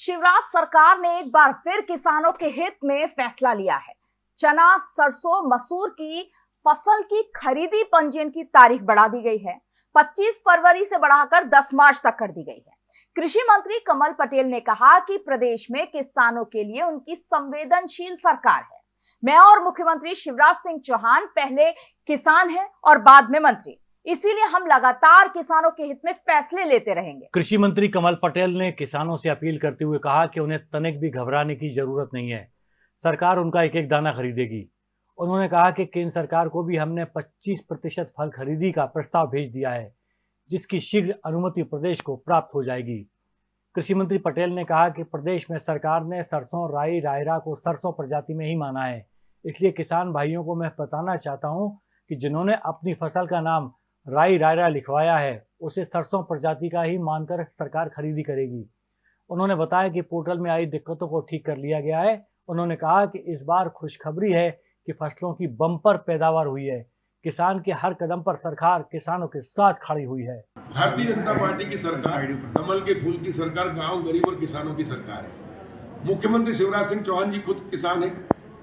शिवराज सरकार ने एक बार फिर किसानों के हित में फैसला लिया है। चना, सरसों, मसूर की फ़सल की खरीदी पंजीयन की तारीख बढ़ा दी गई है। 25 फरवरी से बढ़ाकर 10 मार्च तक कर दी गई है। कृषि मंत्री कमल पटेल ने कहा कि प्रदेश में किसानों के लिए उनकी संवेदनशील सरकार है। मैं और मुख्यमंत्री शिवराज सिंह चौहान पहले किसान हैं और बाद में मंत्री। इसीलिए हम लगातार किसानों के हित में फैसले लेते रहेंगे। कृषि मंत्री कमल पटेल ने किसानों से अपील करते हुए कहा कि उन्हें तनिक भी घबराने की ज़रूरत नहीं है। सरकार उनका एक एक दाना खरीदेगी। उन्होंने कहा कि केंद्र सरकार को भी हमने 25 प्रतिशत फल खरीदी का प्रस्ताव भेज दिया है, जिसकी शीघ्र अनुमति प्रदेश को प्राप्त हो जाएगी। कृषि मंत्री पटेल ने कहा कि प्रदेश में सरकार ने सरसों, राई, रायरा को सरसों प्रजाति में ही माना है। इसलिए किसान भाइयों को मैं बताना चाहता हूँ कि जिन्होंने अपनी फ़सल का नाम राई रायरा लिखवाया है, उसे सरसों प्रजाति का ही मानकर सरकार खरीदी करेगी। उन्होंने बताया कि पोर्टल में आई दिक्कतों को ठीक कर लिया गया है। उन्होंने कहा कि इस बार खुशखबरी है कि फ़सलों की बम्पर पैदावार हुई है। किसान के हर कदम पर सरकार किसानों के साथ खड़ी हुई है। भारतीय जनता पार्टी की सरकार, कमल के फूल की सरकार, गाँव गरीब और किसानों की सरकार है। मुख्यमंत्री शिवराज सिंह चौहान जी खुद किसान है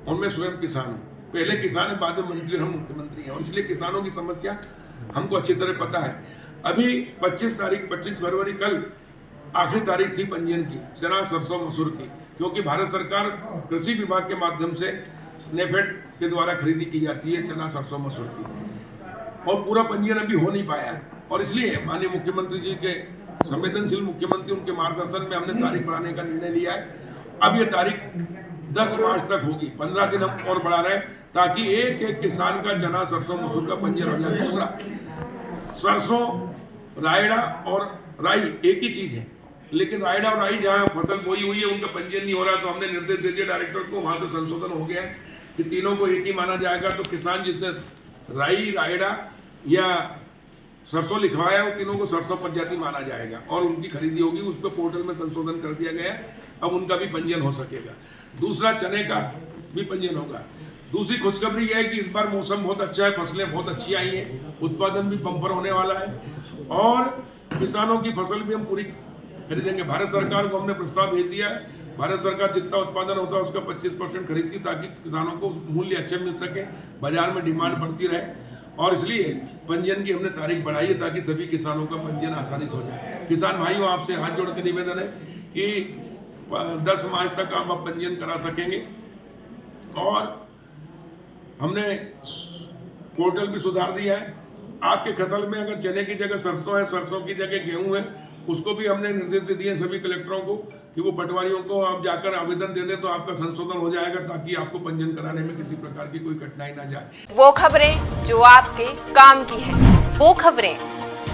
और मैं स्वयं किसान हूँ। पहले किसान है, बाद में मंत्री, हम मुख्यमंत्री हैं। और इसलिए किसानों की समस्या हमको अच्छी तरह पता है। अभी 25 तारीख 25 फरवरी कल आखिरी तारीख थी पंजीयन की चना सरसों मसूर की, क्योंकि भारत सरकार कृषि विभाग के माध्यम से नेफेड के द्वारा खरीदी की जाती है, चना, सरसों, मसूर की। और पूरा पंजीयन अभी हो नहीं पाया और इसलिए माननीय मुख्यमंत्री जी के, संवेदनशील मुख्यमंत्री उनके मार्गदर्शन में हमने तारीख बढ़ाने का निर्णय लिया है। अब ये तारीख 10 मार्च तक होगी। 15 दिन हम और बढ़ा रहे हैं ताकि एक एक किसान का चना, सरसों, मसूर का पंजीयन हो जाए। दूसरा, सरसों, रायड़ा और राई एक ही चीज़ है। लेकिन रायड़ा और राई जहाँ फ़सल बोई हुई है, उनका पंजीयन नहीं हो रहा तो हमने निर्देश दे दिया डायरेक्टर को, वहाँ से संशोधन हो गया कि तीनों को एक ही माना जाएगा। तो किसान जिसने राई, रायड़ा या सरसों लिखवाया वो तीनों को सरसों प्रजाति माना जाएगा और उनकी खरीदी होगी। उस पर पोर्टल में संशोधन कर दिया गया है। अब उनका भी पंजीयन हो सकेगा। दूसरा, चने का भी पंजीयन होगा। दूसरी खुशखबरी यह है कि इस बार मौसम बहुत अच्छा है, फ़सलें बहुत अच्छी आई हैं, उत्पादन भी बम्पर होने वाला है और किसानों की फ़सल भी हम पूरी खरीदेंगे। भारत सरकार को हमने प्रस्ताव भेज दिया है। भारत सरकार जितना उत्पादन होता है, उसका 25 परसेंट खरीदती ताकि किसानों को मूल्य अच्छे मिल सके, बाज़ार में डिमांड बढ़ती रहे। और इसलिए पंजीयन की हमने तारीख बढ़ाई है ताकि सभी किसानों का पंजीयन आसानी से हो जाए। किसान भाइयों, आपसे हाथ जोड़ के निवेदन है कि 10 मार्च तक आप अब पंजीयन करा सकेंगे। और हमने पोर्टल भी सुधार दिया है। आपके फ़सल में अगर चने की जगह सरसों है सरसों की जगह गेहूँ है उसको भी हमने निर्देश दे दिए सभी कलेक्टरों को कि वो पटवारियों को आप जाकर आवेदन दे दें तो आपका संशोधन हो जाएगा ताकि आपको पंजीयन कराने में किसी प्रकार की कोई कठिनाई ना जाए। वो खबरें जो आपके काम की है वो खबरें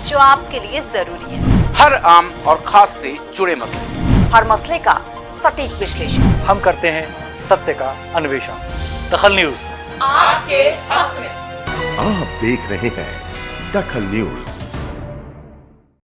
जो आपके लिए ज़रूरी है। हर आम और खास से जुड़े मसले। हर मसले का सटीक विश्लेषण। हम करते हैं सत्य का अन्वेषण। दखल न्यूज़। आपके हक में। आप देख रहे हैं दखल न्यूज़।